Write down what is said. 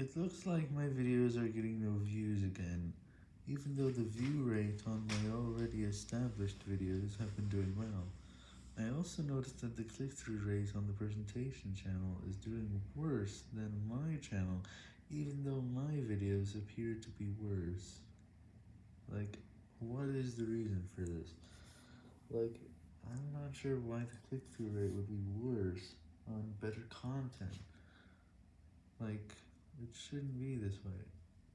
It looks like my videos are getting no views again, even though the view rate on my already established videos have been doing well. I also noticed that the click-through rate on the presentation channel is doing worse than my channel, even though my videos appear to be worse. Like, what is the reason for this? Like, I'm not sure why the click-through rate would be worse on better content. Like, it shouldn't be this way.